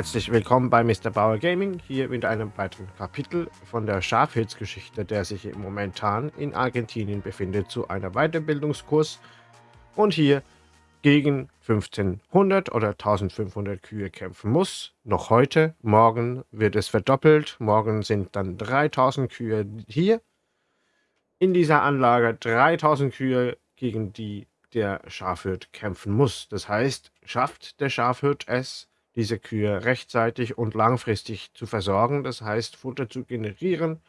Herzlich willkommen bei Mr. Bauer Gaming, hier mit einem weiteren Kapitel von der Schafhirtsgeschichte, der sich momentan in Argentinien befindet, zu einer Weiterbildungskurs und hier gegen 1500 oder 1500 Kühe kämpfen muss. Noch heute, morgen wird es verdoppelt, morgen sind dann 3000 Kühe hier in dieser Anlage, 3000 Kühe, gegen die der Schafhirt kämpfen muss. Das heißt, schafft der Schafhirt es, diese Kühe rechtzeitig und langfristig zu versorgen, das heißt Futter zu generieren,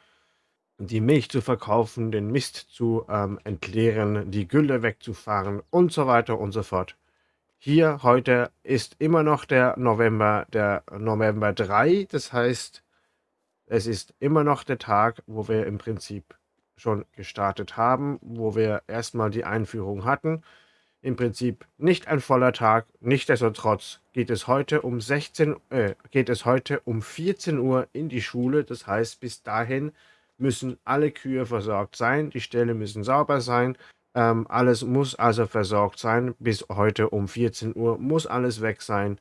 die Milch zu verkaufen, den Mist zu ähm, entleeren, die Gülle wegzufahren und so weiter und so fort. Hier heute ist immer noch der November, der November 3, das heißt, es ist immer noch der Tag, wo wir im Prinzip schon gestartet haben, wo wir erstmal die Einführung hatten im Prinzip nicht ein voller Tag. Nichtsdestotrotz geht es heute um 16, äh, geht es heute um 14 Uhr in die Schule. Das heißt, bis dahin müssen alle Kühe versorgt sein, die Ställe müssen sauber sein. Ähm, alles muss also versorgt sein. Bis heute um 14 Uhr muss alles weg sein.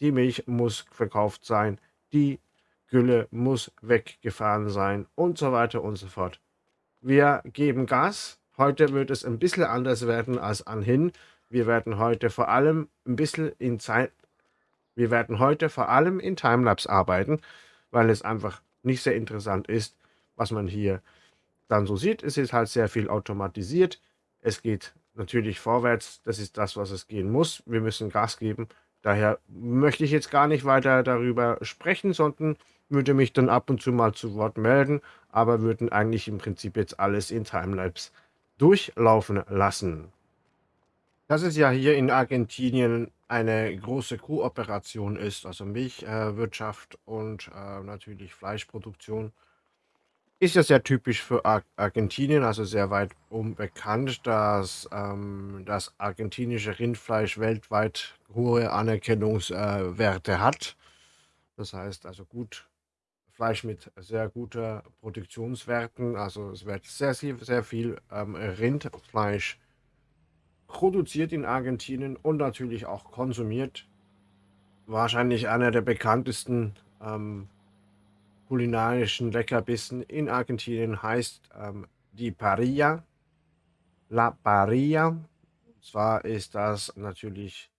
Die Milch muss verkauft sein. Die Gülle muss weggefahren sein und so weiter und so fort. Wir geben Gas Heute wird es ein bisschen anders werden als anhin. Wir werden heute vor allem ein bisschen in Zeit, wir werden heute vor allem in Timelapse arbeiten, weil es einfach nicht sehr interessant ist, was man hier dann so sieht. Es ist halt sehr viel automatisiert. Es geht natürlich vorwärts. Das ist das, was es gehen muss. Wir müssen Gas geben. Daher möchte ich jetzt gar nicht weiter darüber sprechen, sondern würde mich dann ab und zu mal zu Wort melden, aber würden eigentlich im Prinzip jetzt alles in Timelapse durchlaufen lassen. Das ist ja hier in Argentinien eine große Kooperation ist, also Milchwirtschaft äh, und äh, natürlich Fleischproduktion. Ist ja sehr typisch für Ar Argentinien, also sehr weit unbekannt, dass ähm, das argentinische Rindfleisch weltweit hohe Anerkennungswerte äh, hat. Das heißt also gut Fleisch mit sehr guter Produktionswerten. Also es wird sehr, sehr, viel ähm, Rindfleisch produziert in Argentinien und natürlich auch konsumiert. Wahrscheinlich einer der bekanntesten ähm, kulinarischen Leckerbissen in Argentinien heißt ähm, die Parilla. La Parilla. Und zwar ist das natürlich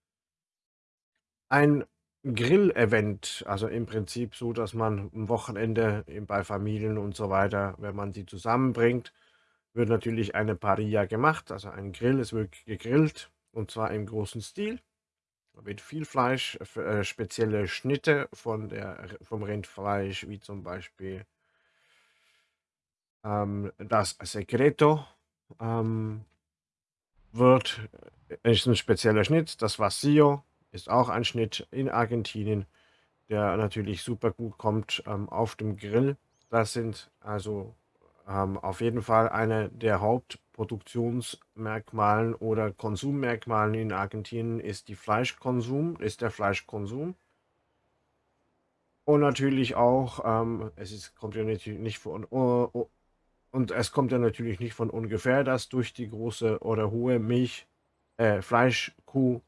ein Grill-Event, also im Prinzip so, dass man am Wochenende bei Familien und so weiter, wenn man die zusammenbringt, wird natürlich eine Parilla gemacht, also ein Grill, es wird gegrillt und zwar im großen Stil. Da wird viel Fleisch, äh, spezielle Schnitte von der, vom Rindfleisch, wie zum Beispiel ähm, das Secreto ähm, wird, äh, ist ein spezieller Schnitt, das Vacío ist auch ein Schnitt in Argentinien, der natürlich super gut kommt ähm, auf dem Grill. Das sind also ähm, auf jeden Fall eine der Hauptproduktionsmerkmalen oder Konsummerkmalen in Argentinien ist die Fleischkonsum, ist der Fleischkonsum. Und natürlich auch, ähm, es ist, kommt ja natürlich nicht von, uh, und es kommt ja natürlich nicht von ungefähr, dass durch die große oder hohe Milch, äh, Fleischkuh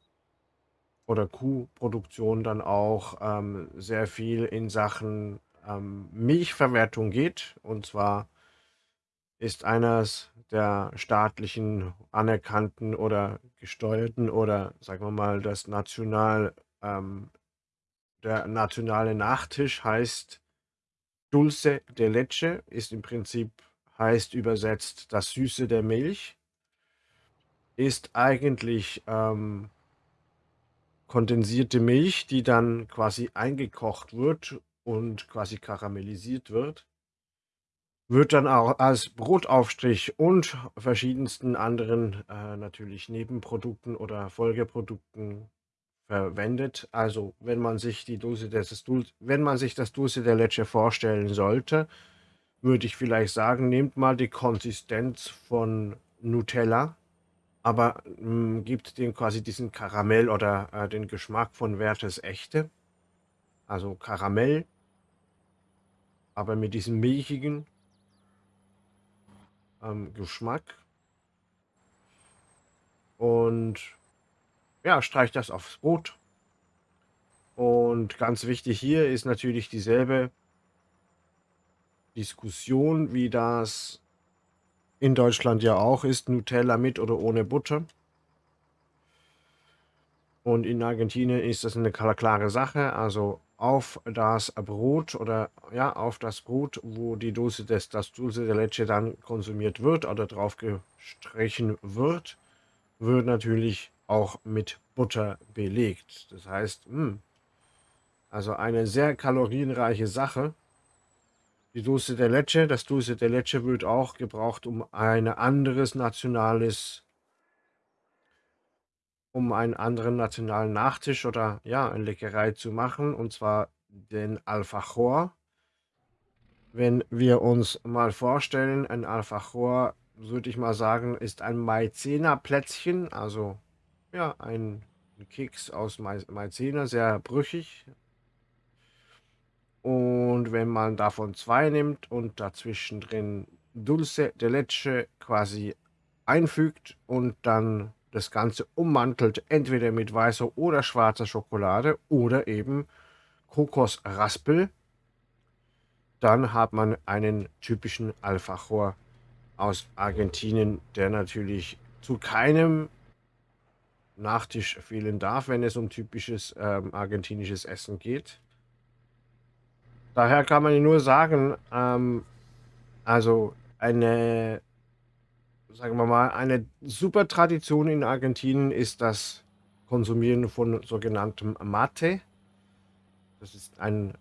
oder Kuhproduktion dann auch ähm, sehr viel in Sachen ähm, Milchverwertung geht. Und zwar ist eines der staatlichen anerkannten oder gesteuerten oder sagen wir mal das national ähm, der nationale Nachtisch heißt Dulce de Leche ist im Prinzip heißt übersetzt das Süße der Milch ist eigentlich ähm, kondensierte Milch, die dann quasi eingekocht wird und quasi karamellisiert wird, wird dann auch als Brotaufstrich und verschiedensten anderen äh, natürlich Nebenprodukten oder Folgeprodukten verwendet. Also wenn man sich die Dose des Dulce, wenn man sich das Dulce der Leche vorstellen sollte, würde ich vielleicht sagen, nehmt mal die Konsistenz von Nutella aber hm, gibt dem quasi diesen Karamell oder äh, den Geschmack von Werthes Echte. Also Karamell, aber mit diesem milchigen ähm, Geschmack. Und ja, streicht das aufs Brot. Und ganz wichtig hier ist natürlich dieselbe Diskussion, wie das in Deutschland ja auch ist, Nutella mit oder ohne Butter. Und in Argentinien ist das eine klare Sache. Also auf das Brot oder ja, auf das Brot, wo die Dose des, das Dulce de Leche dann konsumiert wird oder drauf gestrichen wird, wird natürlich auch mit Butter belegt. Das heißt, mh, hm, also eine sehr kalorienreiche Sache. Die Dulce de Leche, das Dulce de Leche wird auch gebraucht, um ein anderes nationales um einen anderen nationalen Nachtisch oder ja, eine Leckerei zu machen, und zwar den Alfajor. Wenn wir uns mal vorstellen, ein Alfajor, würde ich mal sagen, ist ein Maizena-Plätzchen, also ja, ein Keks aus Maizena, sehr brüchig. Und wenn man davon zwei nimmt und dazwischen drin Dulce de Leche quasi einfügt und dann das Ganze ummantelt, entweder mit weißer oder schwarzer Schokolade oder eben Kokosraspel, dann hat man einen typischen Alfajor aus Argentinien, der natürlich zu keinem Nachtisch fehlen darf, wenn es um typisches ähm, argentinisches Essen geht. Daher kann man nur sagen, ähm, also eine sagen wir mal, eine super Tradition in Argentinien ist das Konsumieren von sogenanntem Mate. Das ist ein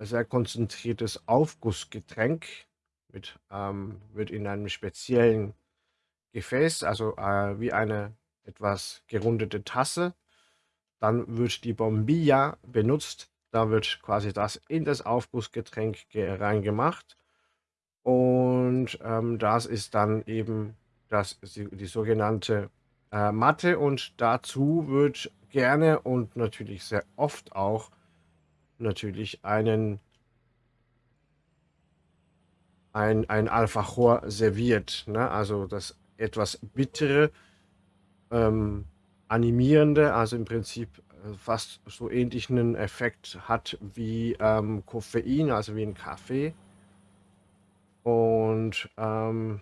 sehr konzentriertes Aufgussgetränk, mit, ähm, wird in einem speziellen Gefäß, also äh, wie eine etwas gerundete Tasse. Dann wird die Bombilla benutzt. Da wird quasi das in das Aufgussgetränk reingemacht. Und ähm, das ist dann eben das, die, die sogenannte äh, Matte. Und dazu wird gerne und natürlich sehr oft auch natürlich einen ein, ein Alfajor serviert. Ne? Also das etwas bittere, ähm, animierende, also im Prinzip fast so ähnlichen Effekt hat wie ähm, Koffein, also wie ein Kaffee. Und ähm,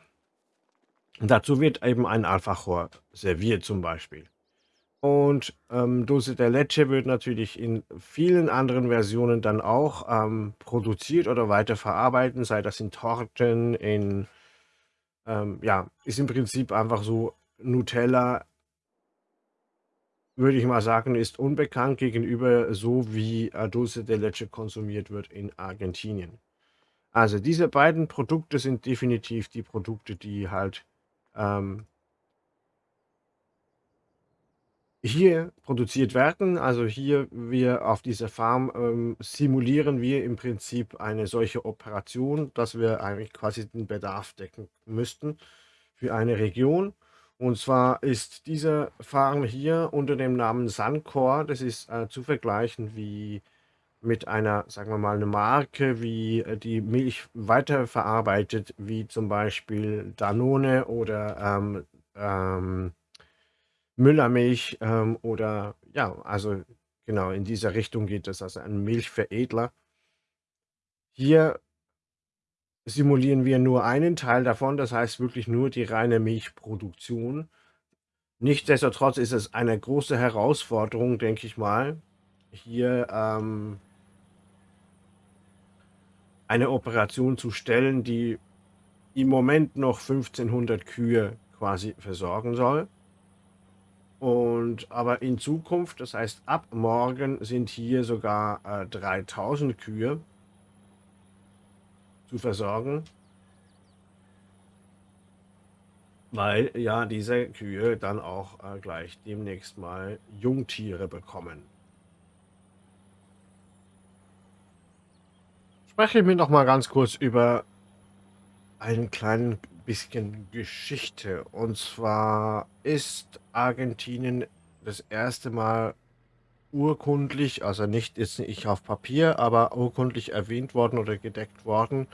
dazu wird eben ein Alfajor serviert zum Beispiel. Und ähm, Dulce de Leche wird natürlich in vielen anderen Versionen dann auch ähm, produziert oder weiterverarbeitet, sei das in Torten, in, ähm, ja, ist im Prinzip einfach so Nutella, würde ich mal sagen, ist unbekannt gegenüber so wie Dulce de Leche konsumiert wird in Argentinien. Also diese beiden Produkte sind definitiv die Produkte, die halt ähm hier produziert werden. Also hier wir auf dieser Farm ähm, simulieren wir im Prinzip eine solche Operation, dass wir eigentlich quasi den Bedarf decken müssten für eine Region. Und zwar ist diese Farm hier unter dem Namen Suncor, das ist äh, zu vergleichen wie mit einer, sagen wir mal, eine Marke, wie äh, die Milch weiterverarbeitet, wie zum Beispiel Danone oder ähm, ähm, Müllermilch ähm, oder ja, also genau in dieser Richtung geht es, also ein Milchveredler. Hier simulieren wir nur einen Teil davon, das heißt wirklich nur die reine Milchproduktion. Nichtsdestotrotz ist es eine große Herausforderung, denke ich mal, hier ähm, eine Operation zu stellen, die im Moment noch 1500 Kühe quasi versorgen soll. Und aber in Zukunft, das heißt ab morgen, sind hier sogar äh, 3000 Kühe zu versorgen. Weil ja diese Kühe dann auch äh, gleich demnächst mal Jungtiere bekommen. spreche mir noch mal ganz kurz über ein klein bisschen Geschichte. Und zwar ist Argentinien das erste Mal urkundlich, also nicht jetzt nicht auf Papier, aber urkundlich erwähnt worden oder gedeckt worden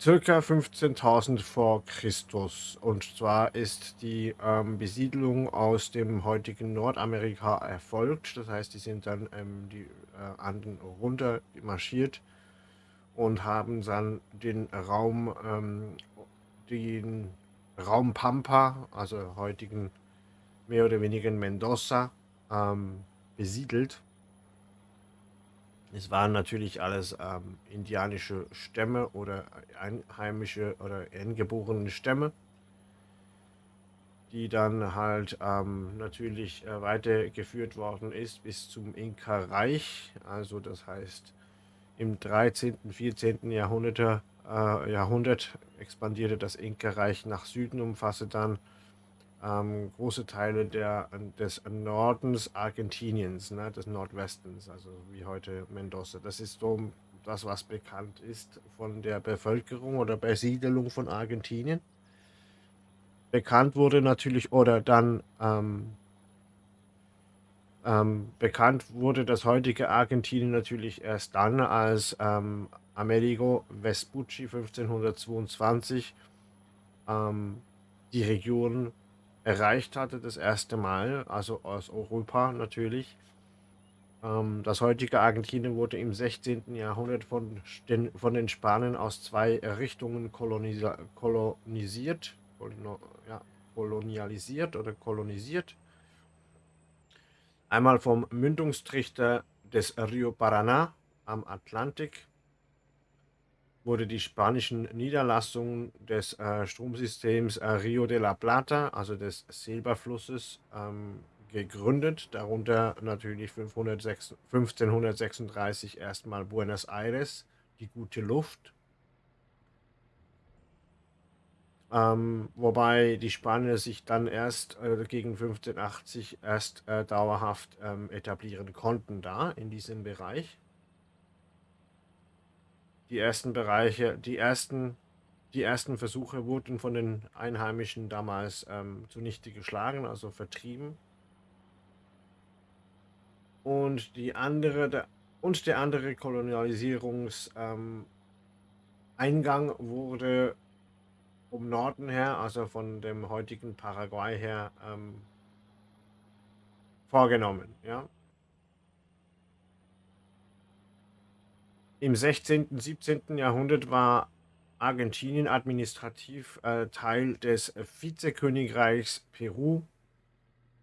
circa 15.000 vor Christus. Und zwar ist die ähm, Besiedlung aus dem heutigen Nordamerika erfolgt. Das heißt, die sind dann ähm, die äh, Anden runter marschiert und haben dann den Raum, ähm, den Raum Pampa, also heutigen mehr oder weniger Mendoza, ähm, besiedelt. Es waren natürlich alles ähm, indianische Stämme oder einheimische oder eingeborene Stämme, die dann halt ähm, natürlich äh, weitergeführt worden ist bis zum Inka-Reich. Also das heißt, im 13., 14. Jahrhundert, äh, Jahrhundert expandierte das Inka-Reich nach Süden, umfasste dann ähm, große Teile der, des Nordens Argentiniens, ne, des Nordwestens, also wie heute Mendoza. Das ist so das, was bekannt ist von der Bevölkerung oder Besiedelung von Argentinien. Bekannt wurde natürlich, oder dann ähm, ähm, bekannt wurde das heutige Argentinien natürlich erst dann, als ähm, Amerigo Vespucci 1522 ähm, die Region erreicht hatte, das erste Mal, also aus Europa natürlich. Ähm, das heutige Argentinien wurde im 16. Jahrhundert von den, von den Spaniern aus zwei Richtungen kolonisiert, ja, kolonialisiert oder kolonisiert. Einmal vom Mündungstrichter des Rio Paraná am Atlantik wurde die spanischen Niederlassungen des äh, Stromsystems äh, Rio de la Plata, also des Silberflusses, ähm, gegründet. Darunter natürlich 506, 1536 erstmal Buenos Aires, die gute Luft. Ähm, wobei die Spanier sich dann erst äh, gegen 1580 erst äh, dauerhaft ähm, etablieren konnten da in diesem Bereich die ersten Bereiche, die ersten, die ersten Versuche wurden von den Einheimischen damals ähm, zunichte geschlagen, also vertrieben. Und die andere, der, und der andere Kolonialisierungseingang ähm, wurde um Norden her, also von dem heutigen Paraguay her, ähm, vorgenommen. Ja? Im 16. und 17. Jahrhundert war Argentinien administrativ äh, Teil des Vizekönigreichs Peru,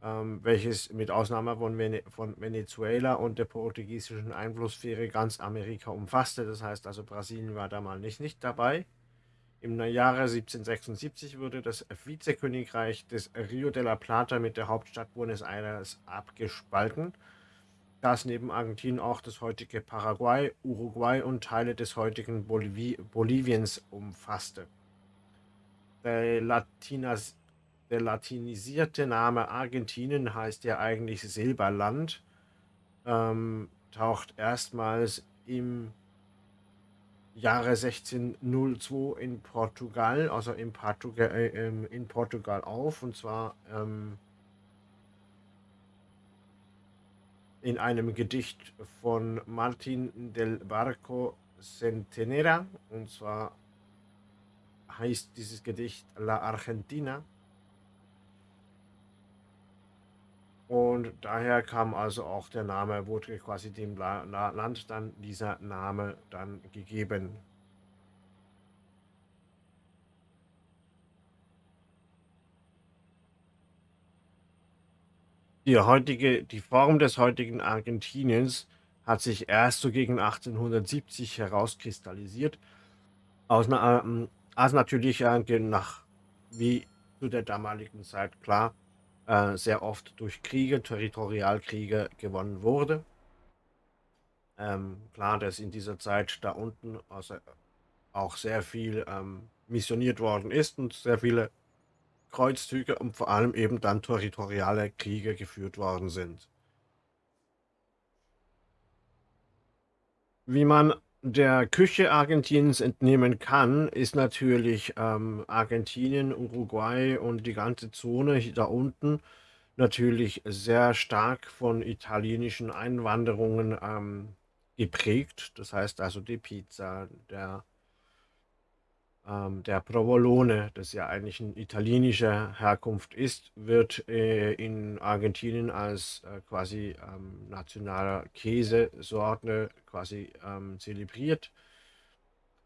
ähm, welches mit Ausnahme von, Vene von, Venezuela und der portugiesischen Einflusssphäre ganz Amerika umfasste. Das heißt also, Brasilien war damals nicht, nicht dabei. Im Jahre 1776 wurde das Vizekönigreich des Rio de la Plata mit der Hauptstadt Buenos Aires abgespalten das neben Argentinien auch das heutige Paraguay, Uruguay und Teile des heutigen Bolivi Boliviens umfasste. Der, Latinas, der latinisierte Name Argentinien heißt ja eigentlich Silberland, ähm, taucht erstmals im Jahre 1602 in Portugal, also in Portugal, äh, ähm, in Portugal auf, und zwar ähm, in einem Gedicht von Martin del Barco Centenera. Und zwar heißt dieses Gedicht La Argentina. Und daher kam also auch der Name, wurde quasi dem Land dann dieser Name dann gegeben. Die heutige die Form des heutigen Argentiniens hat sich erst so gegen 1870 herauskristallisiert, aus 'ner ähm, als natürlich, äh, nach wie zu der damaligen Zeit klar, äh, sehr oft durch Kriege, Territorialkriege gewonnen wurde. Ähm, klar, dass in dieser Zeit da unten also auch sehr viel, ähm, missioniert worden ist und sehr viele Kreuzzüge und vor allem eben dann territoriale Kriege geführt worden sind. Wie man der Küche Argentiniens entnehmen kann, ist natürlich ähm, Argentinien, Uruguay und die ganze Zone da unten natürlich sehr stark von italienischen Einwanderungen ähm, geprägt. Das heißt also die Pizza, der Ähm, der Provolone, das ja eigentlich 'n italienischer Herkunft ist, wird, äh, in Argentinien als, äh, quasi, ähm, nationaler Käsesorte quasi, ähm, zelebriert.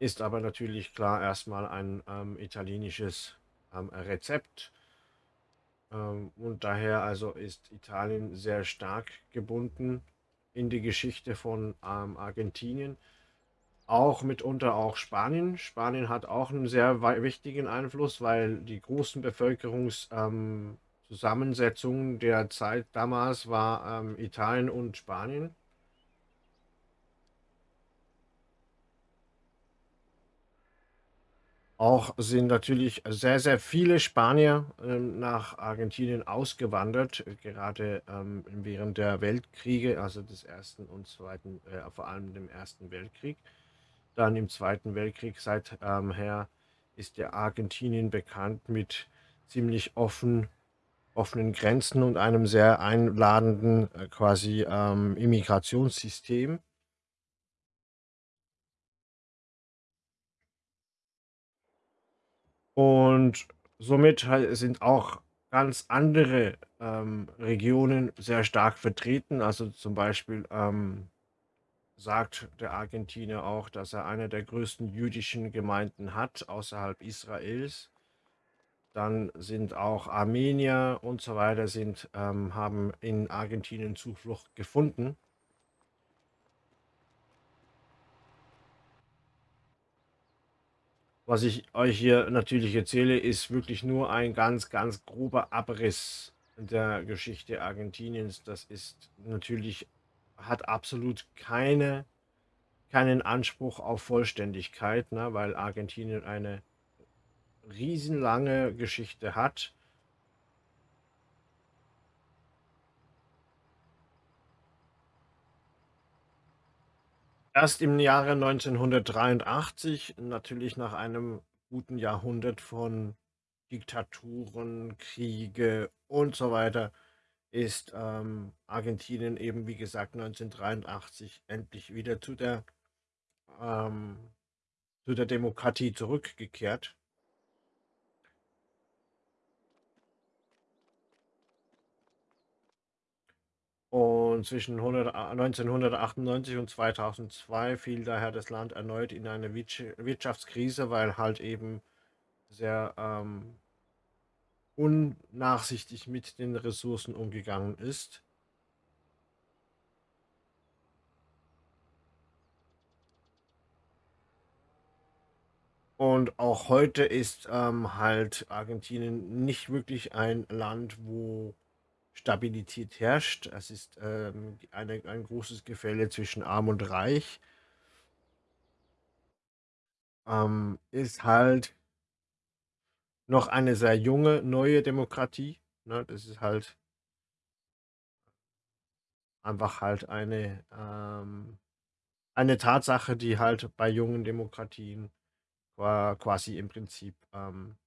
Ist aber natürlich klar erst mal ein, ähm, italienisches, ähm, Rezept. Ähm, und daher also ist Italien sehr stark gebunden in die Geschichte von, Argentinien. Auch mitunter auch Spanien. Spanien hat auch 'n sehr wichtigen Einfluss, weil die großen Bevölkerungs ähm, der Zeit damals war, ähm, Italien und Spanien. Auch sind natürlich sehr, sehr viele Spanier, ähm, nach Argentinien ausgewandert, gerade, ähm, während der Weltkriege, also des 1. und 2. äh, vor allem dem 1. Weltkrieg. Dann im 2. Weltkrieg seit ähm, ist ja Argentinien bekannt mit ziemlich offen offenen Grenzen und einem sehr einladenden, äh, quasi, ähm, Immigrationssystem. Und somit sind auch ganz andere, ähm, Regionen sehr stark vertreten. Also, zum Beispiel, ähm, sagt der Argentinier auch, dass er eine der größten jüdischen Gemeinden hat außerhalb Israels. Dann sind auch Armenier und so weiter sind ähm, haben in Argentinien Zuflucht gefunden. Was ich euch hier natürlich erzähle, ist wirklich nur ein ganz, ganz grober Abriss der Geschichte Argentiniens. Das ist natürlich hat absolut keine keinen Anspruch auf Vollständigkeit, ne, weil Argentinien eine riesenlange Geschichte hat. Erst im Jahre 1983, natürlich nach einem guten Jahrhundert von Diktaturen, Kriege und so weiter, ist, ähm, Argentinien eben, wie gesagt, 1983 endlich wieder zu der ähm, zu der Demokratie zurückgekehrt. Und zwischen hundert a 1998 und 2002 fiel daher das Land erneut in eine Wirtsch Wirtschaftskrise, weil halt eben sehr, ähm unnachsichtig mit den Ressourcen umgegangen ist. Und auch heute ist, ähm, halt Argentinien nicht wirklich ein Land, wo Stabilität herrscht. Es ist, ähm, eine ein großes Gefälle zwischen Arm und Reich. Ähm, ist halt noch eine sehr junge, neue Demokratie, ne? Das ist halt einfach halt eine, ähm eine Tatsache, die halt bei jungen Demokratien qua quasi im Prinzip, ähm,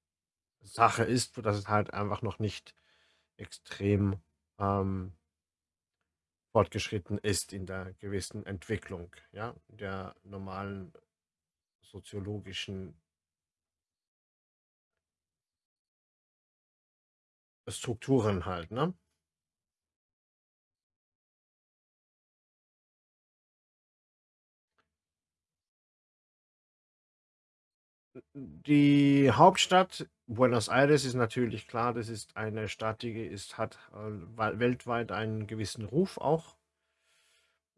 Sache ist, sodass es halt einfach noch nicht extrem, ähm fortgeschritten ist in der gewissen Entwicklung, ja, der normalen soziologischen Strukturen halt, ne? Die Hauptstadt Buenos Aires ist natürlich klar, das ist eine Stadt, die ist hat, äh, wei weltweit einen gewissen Ruf auch.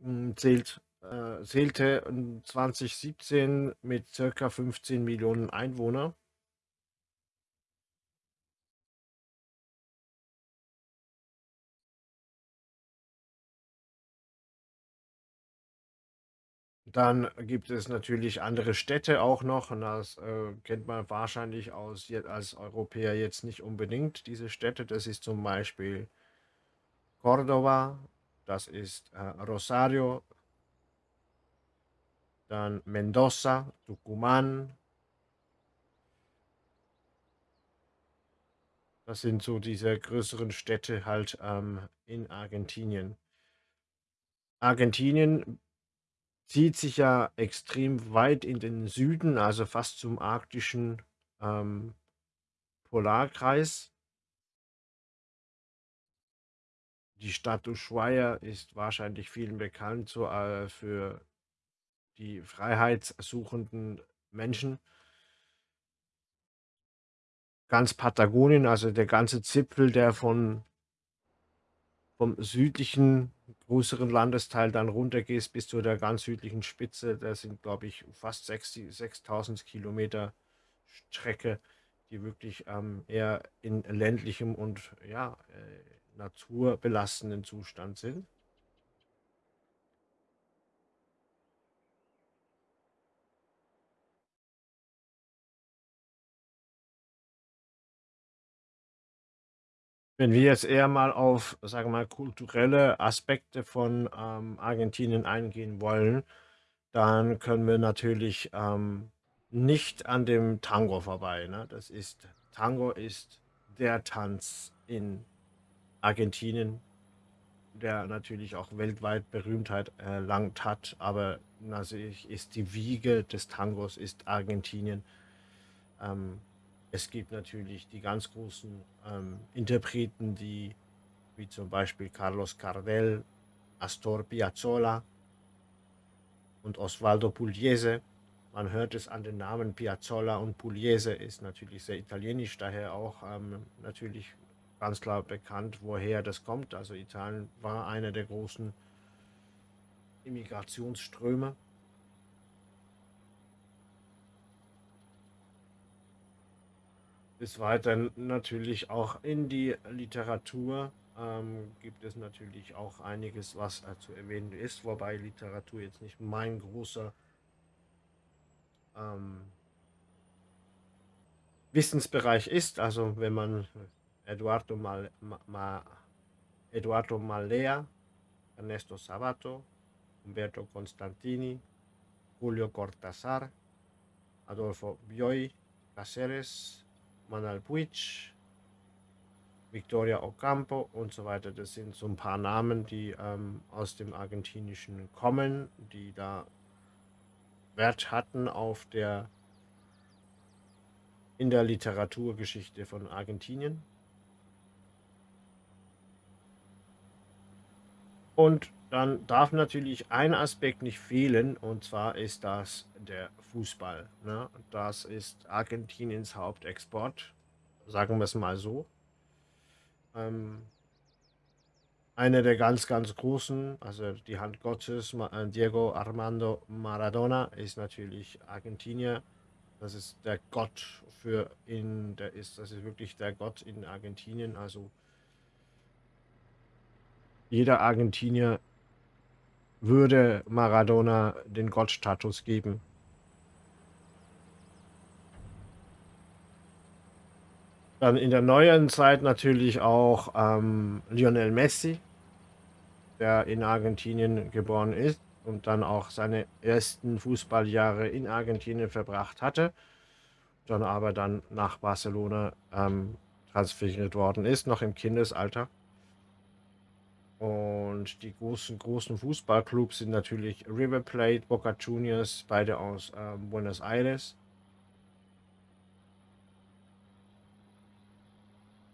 Hm, zählt äh, zählte, ähm, 2017 mit circa 15.000.000 Einwohner. Dann gibt es natürlich andere Städte auch noch und das, äh, kennt man wahrscheinlich aus als Europäer jetzt nicht unbedingt, diese Städte. Das ist zum Beispiel Córdoba, das ist, äh, Rosario dann Mendoza, Tucumán. Das sind so diese größeren Städte halt, ähm, in Argentinien. Argentinien zieht sich ja extrem weit in den Süden, also fast zum arktischen, ähm, Polarkreis. Die Stadt Ushuaia ist wahrscheinlich vielen bekannt, so, äh, für die freiheitssuchenden Menschen. Ganz Patagonien, also der ganze Zipfel, der von vom südlichen größeren Landesteil dann runtergehst bis zu der ganz südlichen Spitze. Das sind, glaube ich, fast 6000 Kilometer Strecke, die wirklich ähm, eher in ländlichem und ja, äh, naturbelassenen Zustand sind. Wenn wir jetzt eher mal auf, sagen wir mal, kulturelle Aspekte von, ähm, Argentinien eingehen wollen, dann können wir natürlich, ähm, nicht an dem Tango vorbei, ne? Das ist Tango ist der Tanz in Argentinien, der natürlich auch weltweit Berühmtheit erlangt hat, aber natürlich ist die Wiege des Tangos ist Argentinien. Ähm es gibt natürlich die ganz großen, ähm, Interpreten, die wie zum Beispiel Carlos Gardel, Astor Piazzolla und Osvaldo Pugliese. Man hört es an den Namen Piazzolla und Pugliese ist natürlich sehr italienisch, daher auch, ähm, natürlich ganz klar bekannt, woher das kommt. Also Italien war einer der großen Immigrationsströme. Des Weiteren natürlich auch in die Literatur ähm, gibt es natürlich auch einiges, was äh, zu erwähnen ist, wobei Literatur jetzt nicht mein großer ähm, Wissensbereich ist. Also wenn man Eduardo, Mal, Ma, Eduardo Malea, Ernesto Sabato, Umberto Constantini, Julio Cortázar, Adolfo Bioy, Cáceres, Manal Puig, Victoria Ocampo und so weiter. Das sind so ein paar Namen, die ähm, aus dem Argentinischen kommen, die da Wert hatten auf der in der Literaturgeschichte von Argentinien. Und dann darf natürlich ein Aspekt nicht fehlen, und zwar ist das der Fußball. Ne? Das ist Argentiniens Hauptexport, sagen wir es mal so. Ähm, einer der ganz, ganz großen, also die Hand Gottes, äh, Diego Armando Maradona, ist natürlich Argentinier. Das ist der Gott für ihn, der ist, das ist wirklich der Gott in Argentinien. Also jeder Argentinier würde Maradona den Gottstatus geben. Dann in der neueren Zeit natürlich auch ähm, Lionel Messi, der in Argentinien geboren ist und dann auch seine ersten Fußballjahre in Argentinien verbracht hatte, dann aber dann nach Barcelona ähm, transferiert worden ist, noch im Kindesalter. Und die großen, großen Fußballclubs sind natürlich River Plate, Boca Juniors, beide aus ähm, Buenos Aires.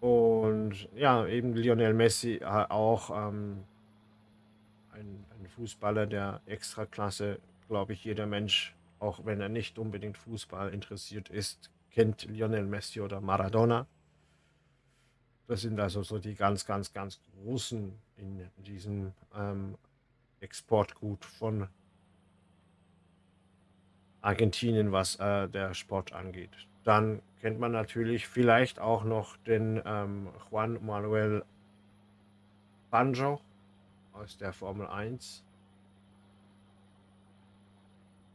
Und ja, eben Lionel Messi äh, auch ähm, ein, ein Fußballer der Extraklasse, glaube ich, jeder Mensch, auch wenn er nicht unbedingt Fußball interessiert ist, kennt Lionel Messi oder Maradona. Das sind also so die ganz, ganz, ganz großen in diesem ähm, Exportgut von Argentinien, was äh, der Sport angeht. Dann kennt man natürlich vielleicht auch noch den ähm, Juan Manuel Banjo aus der Formel 1.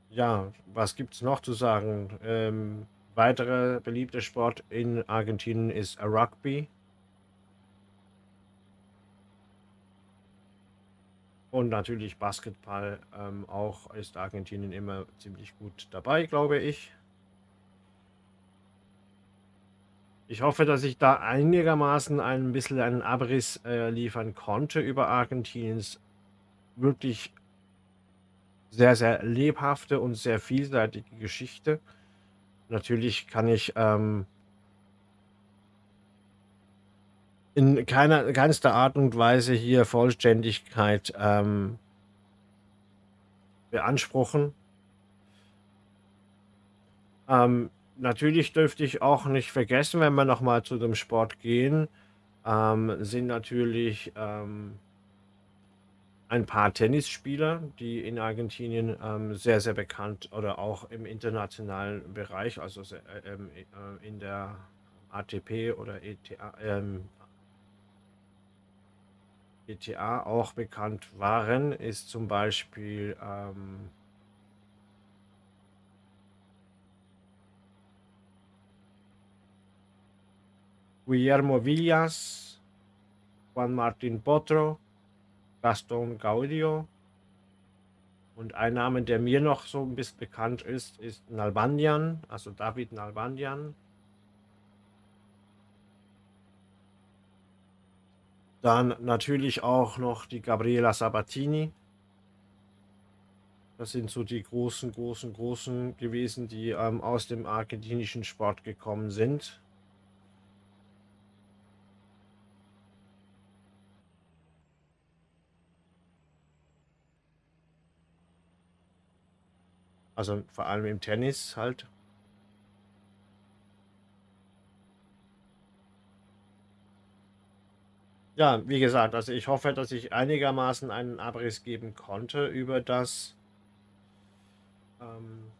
Ja, was gibt es noch zu sagen? Ähm, weiterer beliebter Sport in Argentinien ist Rugby. Und natürlich Basketball ähm, auch ist Argentinien immer ziemlich gut dabei, glaube ich. Ich hoffe, dass ich da einigermaßen ein bisschen einen Abriss äh, liefern konnte über Argentiniens wirklich sehr, sehr lebhafte und sehr vielseitige Geschichte. Natürlich kann ich, ähm in keiner keinster Art und Weise hier Vollständigkeit, ähm beanspruchen. Ähm, natürlich dürfte ich auch nicht vergessen, wenn wir noch mal zu dem Sport gehen, ähm, sind natürlich, ähm ein paar Tennisspieler, die in Argentinien, ähm, sehr, sehr bekannt oder auch im internationalen Bereich, also se äh, ähm, äh, in der ATP oder ETA ähm ETA auch bekannt waren, ist zum Beispiel, ähm Guillermo Vilas, Juan Martín Potro, Gastón Gaudio. Und ein Name, der mir noch so 'n bisschen bekannt ist, ist Nalbandian, also David Nalbandian. Dann natürlich auch noch die Gabriela Sabatini. Das sind so die großen, großen, großen gewesen, die, ähm, aus dem argentinischen Sport gekommen sind. Also, vor allem im Tennis halt. Ja, wie gesagt, also ich hoffe, dass ich einigermaßen einen Abriss geben konnte über das ähm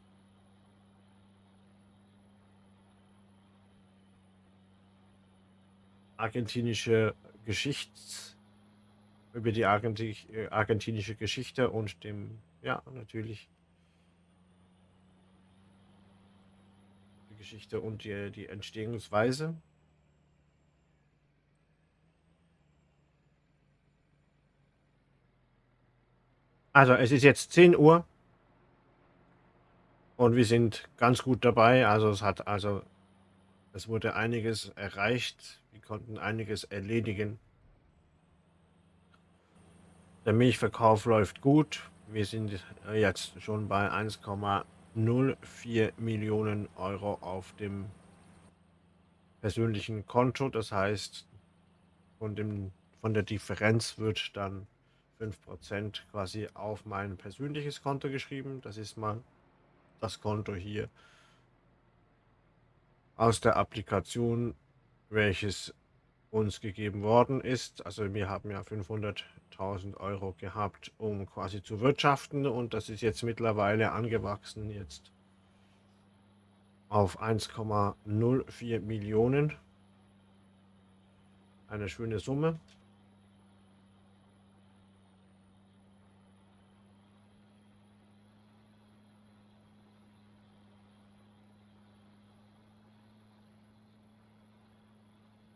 argentinische Geschichts über die argenti argentinische Geschichte und dem ja, natürlich die Geschichte und die die Entstehungsweise. Also, es ist jetzt 10:00 und wir sind ganz gut dabei. Also, es hat also es wurde einiges erreicht. Wir konnten einiges erledigen. Der Milchverkauf läuft gut. Wir sind jetzt schon bei 1,04.000.000 € auf dem persönlichen Konto. Das heißt, von dem von der Differenz wird dann 5 % quasi auf mein persönliches Konto geschrieben. Das ist mal das Konto hier aus der Applikation, welches uns gegeben worden ist. Also, wir haben ja 500.000 € gehabt, um quasi zu wirtschaften und das ist jetzt mittlerweile angewachsen jetzt auf 1,04.000.000. Eine schöne Summe.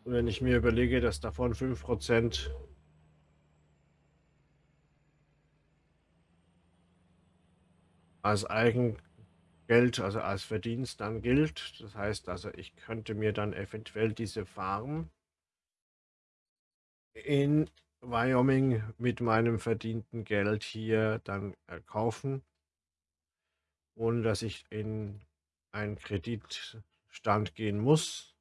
Und wenn ich mir überlege, dass davon 5 % als Eigengeld, also als Verdienst dann gilt. Das heißt also, ich könnte mir dann eventuell diese Farm in Wyoming mit meinem verdienten Geld hier dann, kaufen ohne dass ich in einen Kreditstand gehen muss.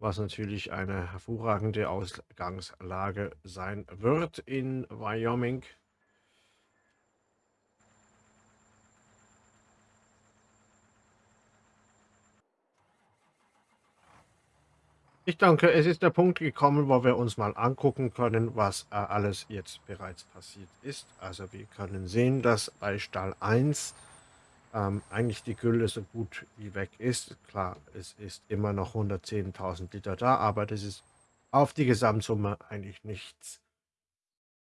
Was natürlich eine hervorragende Ausgangslage sein wird in Wyoming. Ich denke, es ist der Punkt gekommen, wo wir uns mal angucken können, was, äh, alles jetzt bereits passiert ist. Also, wir können sehen, dass bei Stall 1 ähm, eigentlich die Gülle so gut wie weg ist. Klar, es ist immer noch 110.000 Liter da, aber das ist auf die Gesamtsumme eigentlich nichts.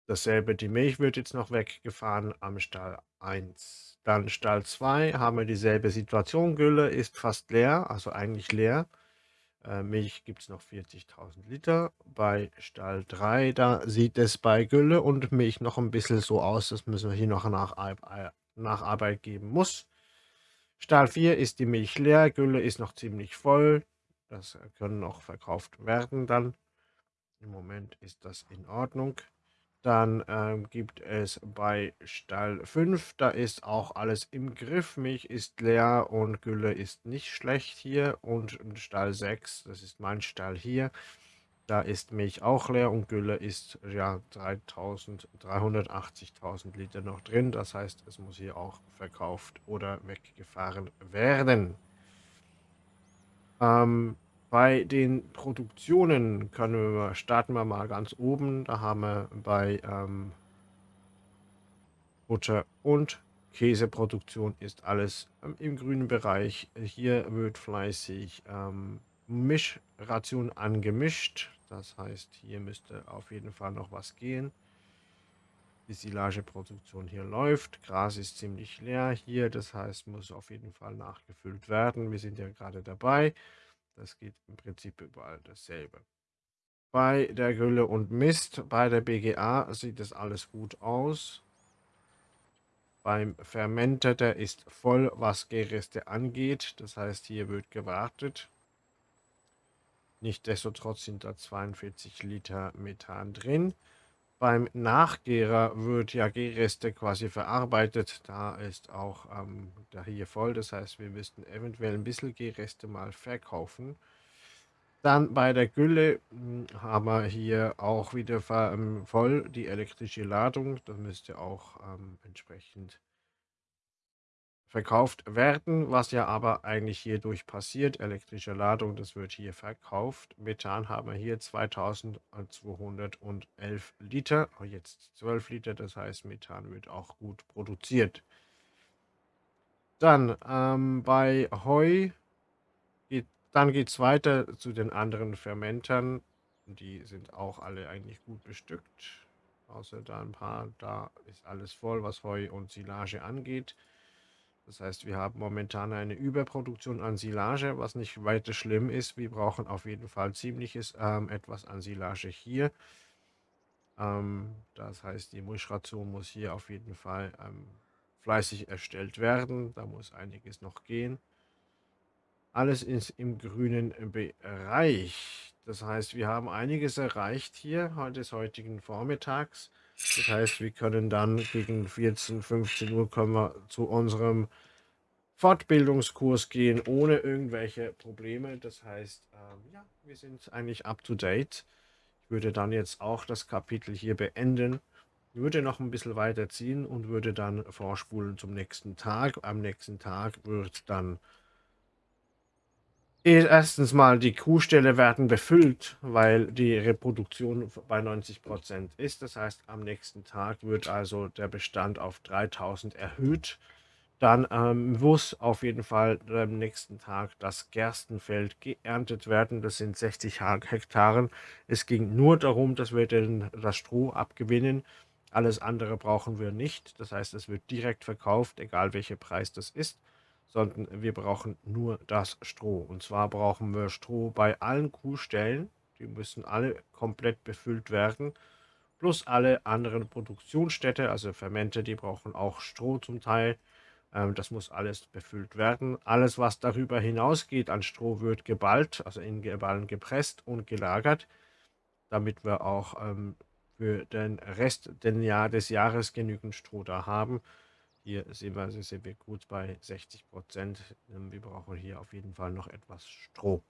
Dasselbe, die Milch wird jetzt noch weggefahren am Stall 1. Dann Stall 2 haben wir dieselbe Situation. Gülle ist fast leer, also eigentlich leer. Äh, Milch gibt es noch 40.000 Liter. Bei Stall 3, da sieht es bei Gülle und Milch noch ein bisschen so aus, das müssen wir hier noch nach Nacharbeit geben muss. Stall 4 ist die Milch leer, Gülle ist noch ziemlich voll. Das können noch verkauft werden dann. Im Moment ist das in Ordnung. Dann ähm, gibt es bei Stall 5, da ist auch alles im Griff. Milch ist leer und Gülle ist nicht schlecht hier. Und Stall 6, das ist mein Stall hier, da ist Milch auch leer und Gülle ist ja 380.000 Liter noch drin. Das heißt, es muss hier auch verkauft oder weggefahren werden. Ähm, bei den Produktionen können wir, starten wir mal ganz oben. Da haben wir bei ähm, Butter und Käseproduktion ist alles ähm, im grünen Bereich. Hier wird fleißig ähm, Mischration angemischt. Das heißt, hier müsste auf jeden Fall noch was gehen. Die Silageproduktion hier läuft. Gras ist ziemlich leer hier. Das heißt, muss auf jeden Fall nachgefüllt werden. Wir sind ja gerade dabei. Das geht im Prinzip überall dasselbe. Bei der Gülle und Mist, bei der BGA sieht das alles gut aus. Beim Fermenter, der ist voll, was Gärreste angeht. Das heißt, hier wird gewartet. Nichtsdestotrotz sind da 42 Liter Methan drin. Beim Nachgärer wird ja Gärreste quasi verarbeitet. Da ist auch ähm, da hier voll. Das heißt, wir müssten eventuell ein bisschen Gärreste mal verkaufen. Dann bei der Gülle hm, haben wir hier auch wieder ähm, voll die elektrische Ladung. Das müsste auch ähm, entsprechend verkauft werden, was ja aber eigentlich hierdurch passiert. Elektrische Ladung, das wird hier verkauft. Methan haben wir hier 2211 Liter, oh, jetzt 12 Liter, das heißt Methan wird auch gut produziert. Dann ähm, bei Heu, geht, dann geht es weiter zu den anderen Fermentern. Die sind auch alle eigentlich gut bestückt. Außer da ein paar, da ist alles voll, was Heu und Silage angeht. Das heißt, wir haben momentan eine Überproduktion an Silage, was nicht weiter schlimm ist. Wir brauchen auf jeden Fall ziemliches ähm, etwas an Silage hier. Ähm, das heißt, die Mischration muss hier auf jeden Fall ähm, fleißig erstellt werden. Da muss einiges noch gehen. Alles ist im grünen Bereich. Das heißt, wir haben einiges erreicht hier des heutigen Vormittags. Das heißt, wir können dann gegen 14, 15 Uhr können wir zu unserem Fortbildungskurs gehen, ohne irgendwelche Probleme. Das heißt, ähm, ja, wir sind eigentlich up to date. Ich würde dann jetzt auch das Kapitel hier beenden, würde noch ein bisschen weiterziehen und würde dann vorspulen zum nächsten Tag. Am nächsten Tag wird dann erstens mal die Kuhställe werden befüllt, weil die Reproduktion bei 90 Prozent ist. Das heißt, am nächsten Tag wird also der Bestand auf 3000 erhöht. Dann ähm, muss auf jeden Fall am nächsten Tag das Gerstenfeld geerntet werden. Das sind 60 Hektaren. Es ging nur darum, dass wir den, das Stroh abgewinnen. Alles andere brauchen wir nicht. Das heißt, es wird direkt verkauft, egal welcher Preis das ist sondern wir brauchen nur das Stroh. Und zwar brauchen wir Stroh bei allen Kuhstellen. Die müssen alle komplett befüllt werden. Plus alle anderen Produktionsstätte, also Fermente, die brauchen auch Stroh zum Teil. Ähm, das muss alles befüllt werden. Alles, was darüber hinausgeht an Stroh, wird geballt, also in Geballen gepresst und gelagert, damit wir auch ähm, für den Rest des Jahres genügend Stroh da haben. Hier sehen wir, also sind wir gut bei 60 Prozent. Ähm, wir brauchen hier auf jeden Fall noch etwas Stroh.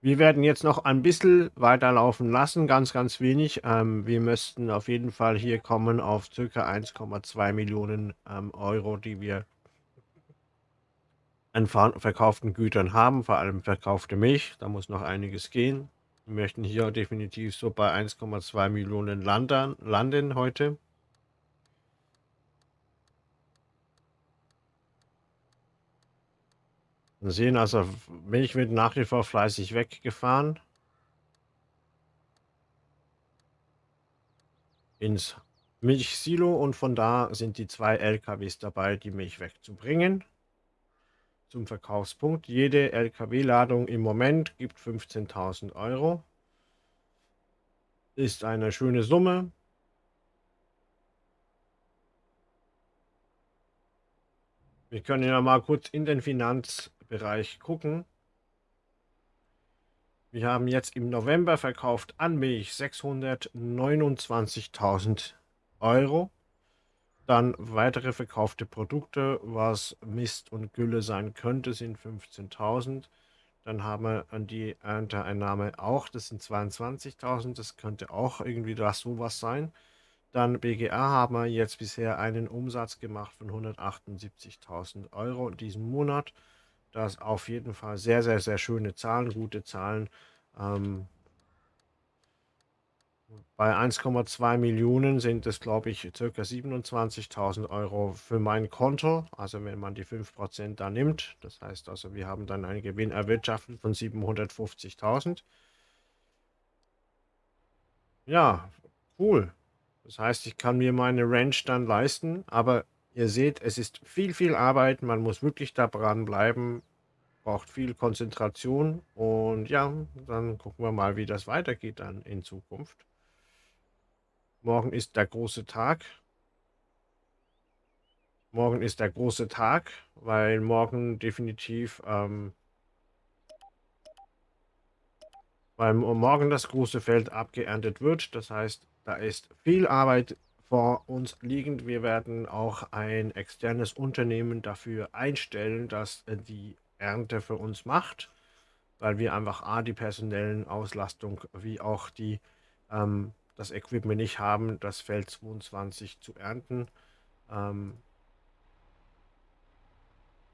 Wir werden jetzt noch ein bisschen weiterlaufen lassen, ganz, ganz wenig. Ähm, wir müssten auf jeden Fall hier kommen auf ca. 1,2 Millionen ähm, Euro, die wir an verkauften Gütern haben, vor allem verkaufte Milch. Da muss noch einiges gehen. Wir möchten hier definitiv so bei 1,2 Millionen Landern, landen heute. Wir sehen also, Milch wird nach wie vor fleißig weggefahren. Ins Milchsilo und von da sind die zwei LKWs dabei, die Milch wegzubringen zum Verkaufspunkt. Jede LKW-Ladung im Moment gibt 15.000 Euro. Ist eine schöne Summe. Wir können ja mal kurz in den Finanzbereich gucken. Wir haben jetzt im November verkauft an Milch 629.000 Euro. Dann weitere verkaufte Produkte, was Mist und Gülle sein könnte, sind 15.000. Dann haben wir an die Ernteeinnahme auch, das sind 22.000, das könnte auch irgendwie das sowas sein. Dann BGA haben wir jetzt bisher einen Umsatz gemacht von 178.000 Euro in diesem Monat. Das auf jeden Fall sehr, sehr, sehr schöne Zahlen, gute Zahlen. Ähm, bei 1,2 Millionen sind es, glaube ich, ca. 27.000 Euro für mein Konto. Also wenn man die 5% da nimmt. Das heißt also, wir haben dann einen Gewinn erwirtschaftet von 750.000. Ja, cool. Das heißt, ich kann mir meine Ranch dann leisten. Aber ihr seht, es ist viel, viel Arbeit. Man muss wirklich da dran bleiben braucht viel Konzentration und ja, dann gucken wir mal, wie das weitergeht dann in Zukunft. Morgen ist der große Tag. Morgen ist der große Tag, weil morgen definitiv, ähm, weil morgen das große Feld abgeerntet wird. Das heißt, da ist viel Arbeit vor uns liegend. Wir werden auch ein externes Unternehmen dafür einstellen, dass die Ernte für uns macht, weil wir einfach A, die personellen Auslastung wie auch die, ähm, das Equipment nicht haben, das Feld 22 zu ernten. Ähm,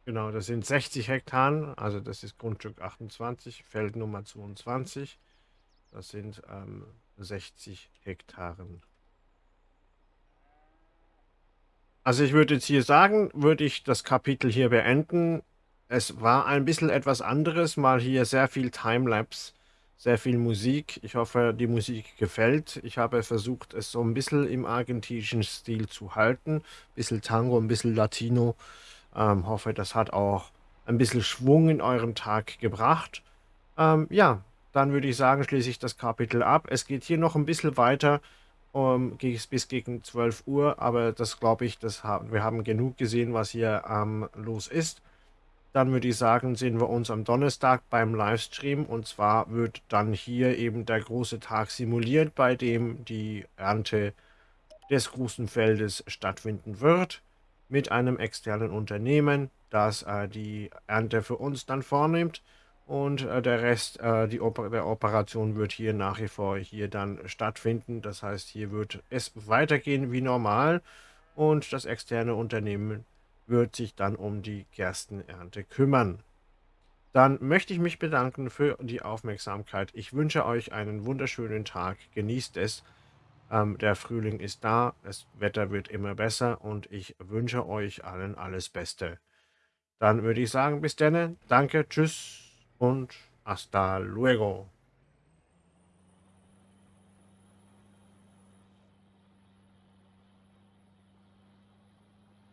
genau, das sind 60 Hektar, also das ist Grundstück 28, Feld Nummer 22. Das sind ähm, 60 Hektaren. Also ich würde jetzt hier sagen, würde ich das Kapitel hier beenden. Es war ein bisschen etwas anderes, mal hier sehr viel Timelapse, sehr viel Musik. Ich hoffe, die Musik gefällt. Ich habe versucht, es so ein bisschen im argentinischen Stil zu halten. Ein bisschen Tango, ein bisschen Latino. Ähm, hoffe, das hat auch ein bisschen Schwung in eurem Tag gebracht. Ähm, ja, dann würde ich sagen, schließe ich das Kapitel ab. Es geht hier noch ein bisschen weiter um, bis gegen 12 Uhr, aber das glaube ich, das haben, wir haben genug gesehen, was hier ähm, los ist. Dann würde ich sagen, sehen wir uns am Donnerstag beim Livestream. Und zwar wird dann hier eben der große Tag simuliert, bei dem die Ernte des großen Feldes stattfinden wird. Mit einem externen Unternehmen, das äh, die Ernte für uns dann vornimmt. Und äh, der Rest äh, die Oper der Operation wird hier nach wie vor hier dann stattfinden. Das heißt, hier wird es weitergehen wie normal. Und das externe Unternehmen wird sich dann um die Gerstenernte kümmern. Dann möchte ich mich bedanken für die Aufmerksamkeit. Ich wünsche euch einen wunderschönen Tag. Genießt es. Ähm, der Frühling ist da, das Wetter wird immer besser und ich wünsche euch allen alles Beste. Dann würde ich sagen, bis dann. Danke, tschüss und hasta luego.